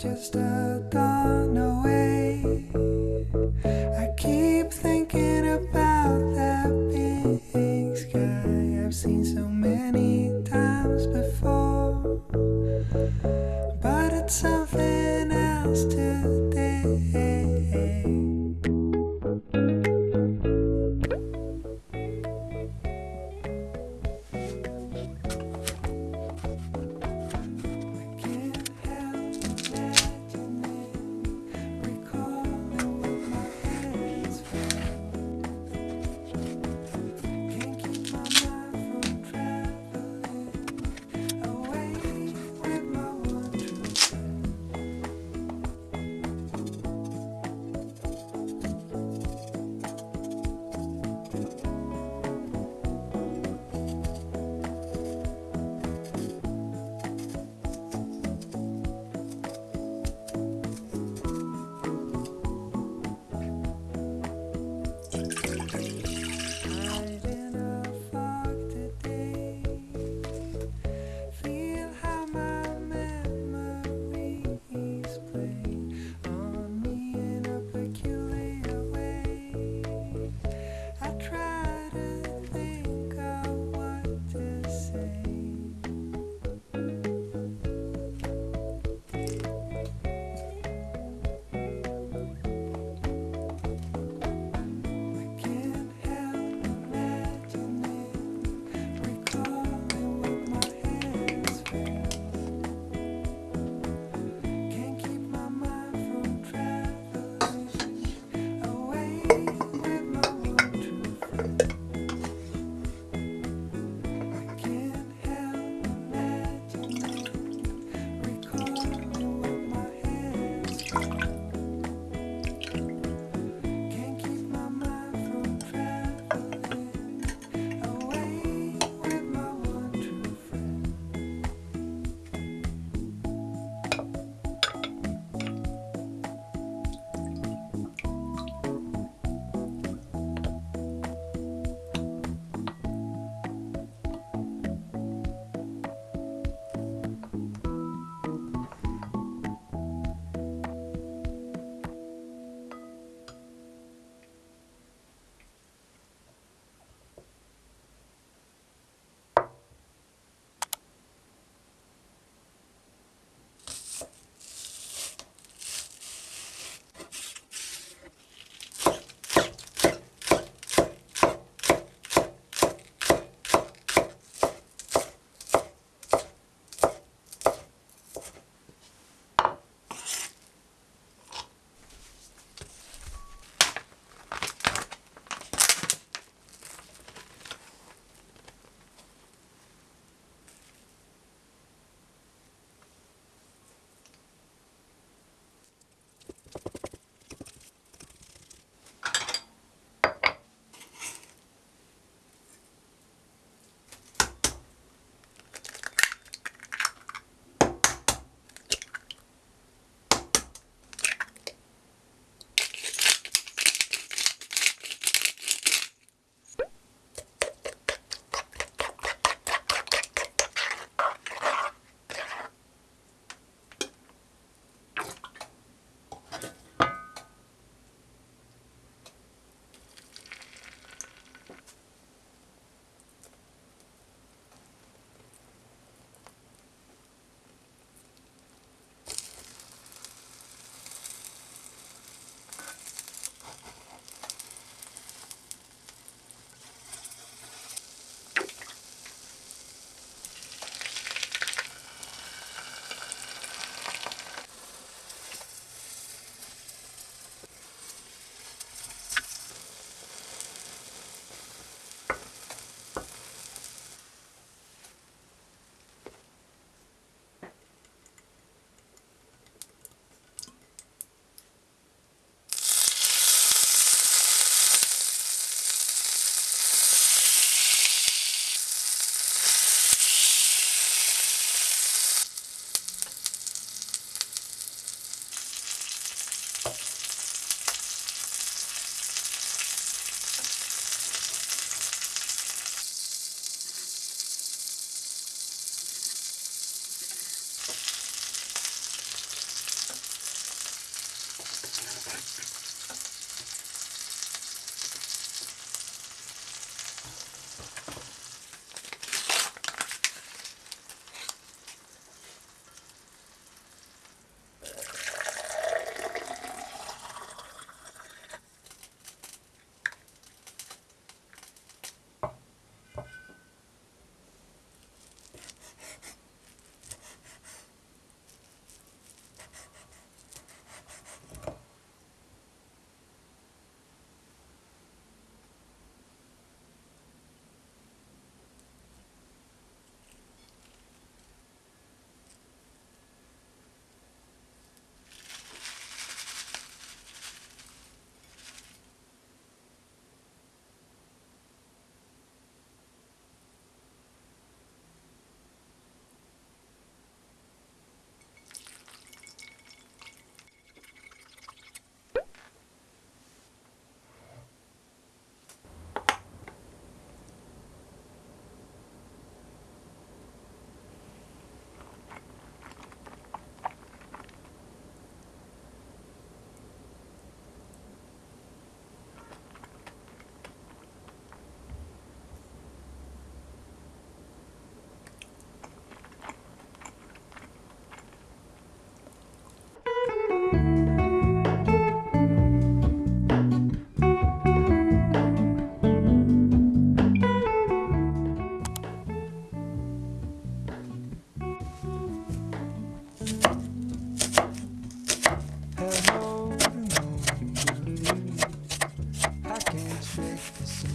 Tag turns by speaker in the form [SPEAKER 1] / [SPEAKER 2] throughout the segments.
[SPEAKER 1] just a dawn away.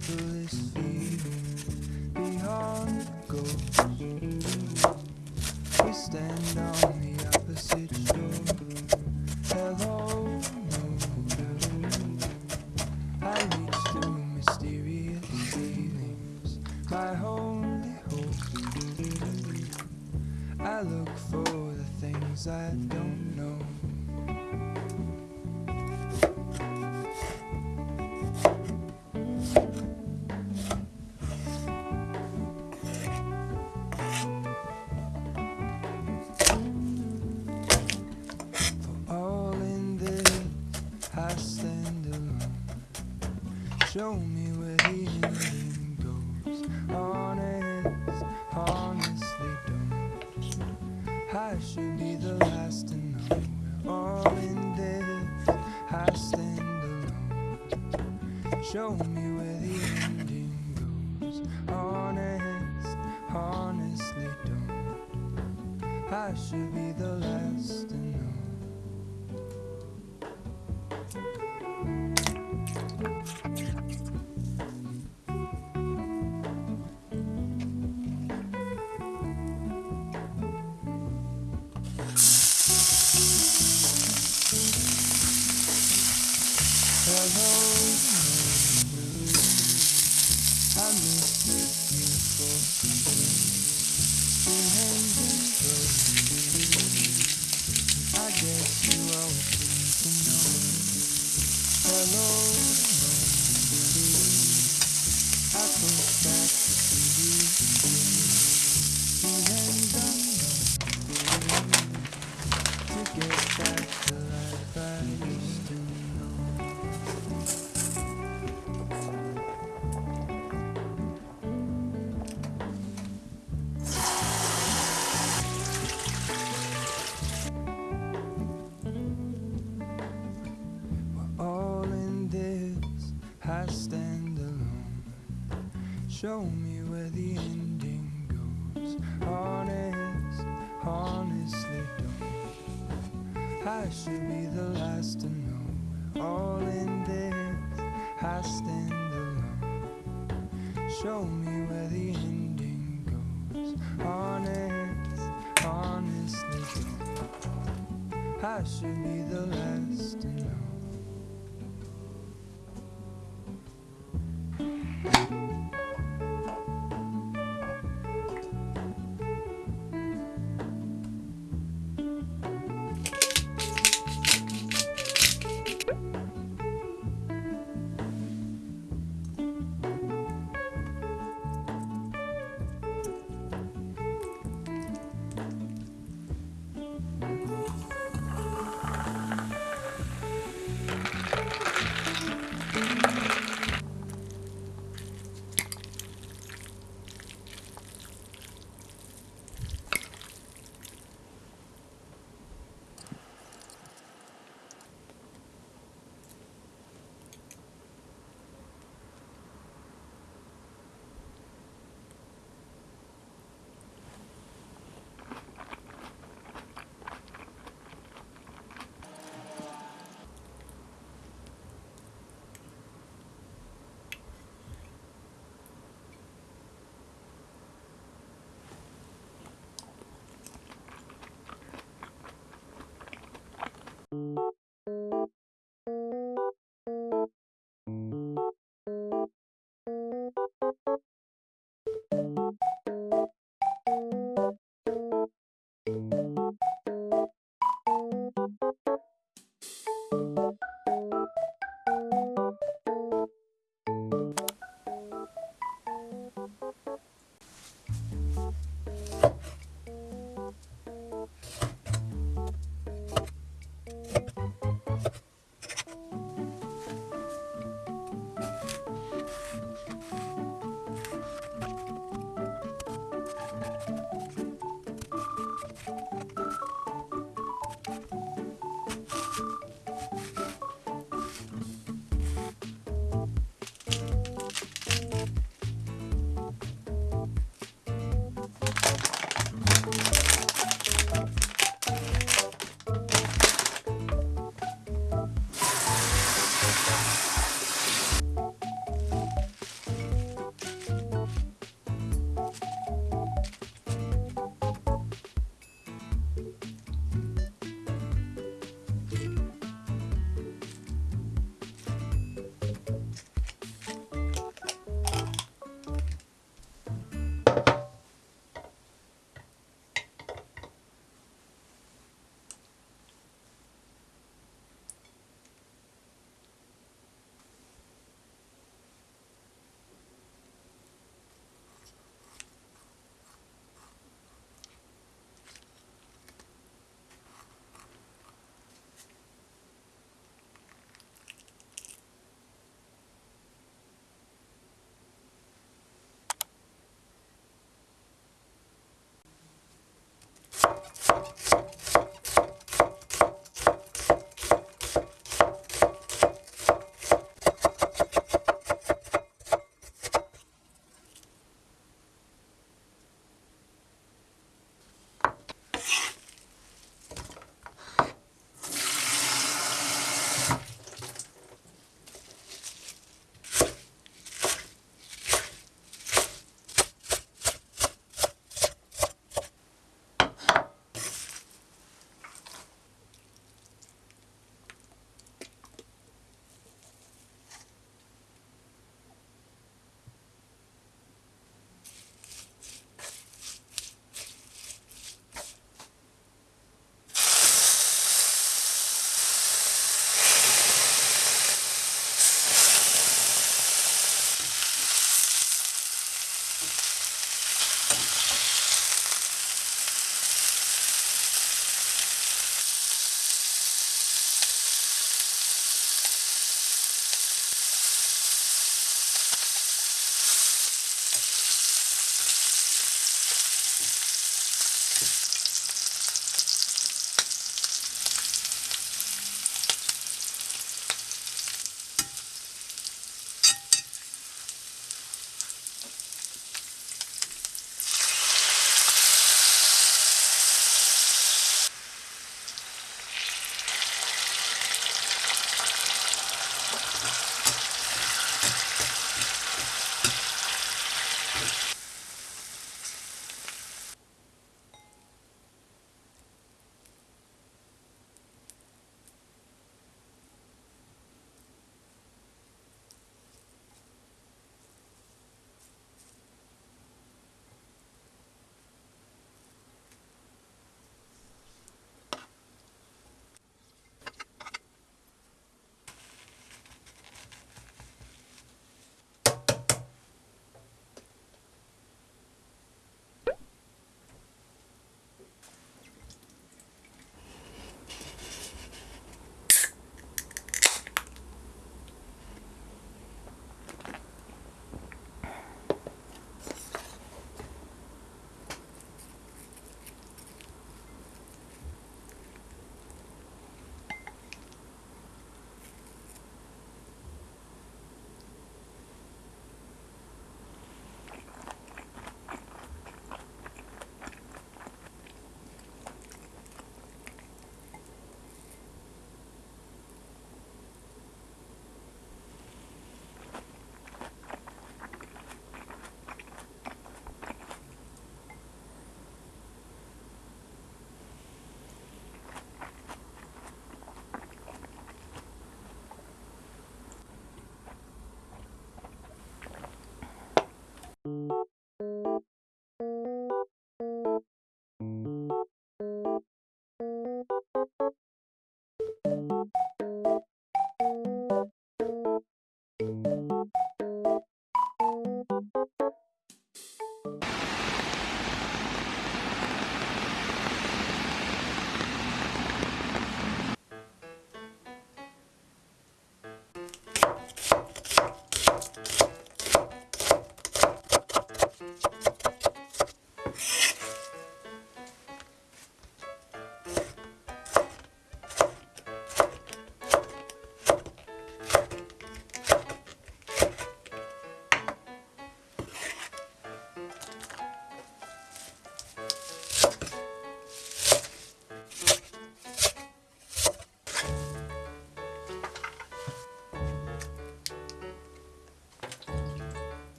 [SPEAKER 1] The simplest feeling beyond the ghost. Honest, honestly don't. I should be the last to know. We're all in this, I stand alone. Show me where the ending goes. Honest, honestly don't. I should be the last I should be the last to know. All in this, I stand alone. Show me where the ending goes. Honest, honestly don't. I should be the last to know.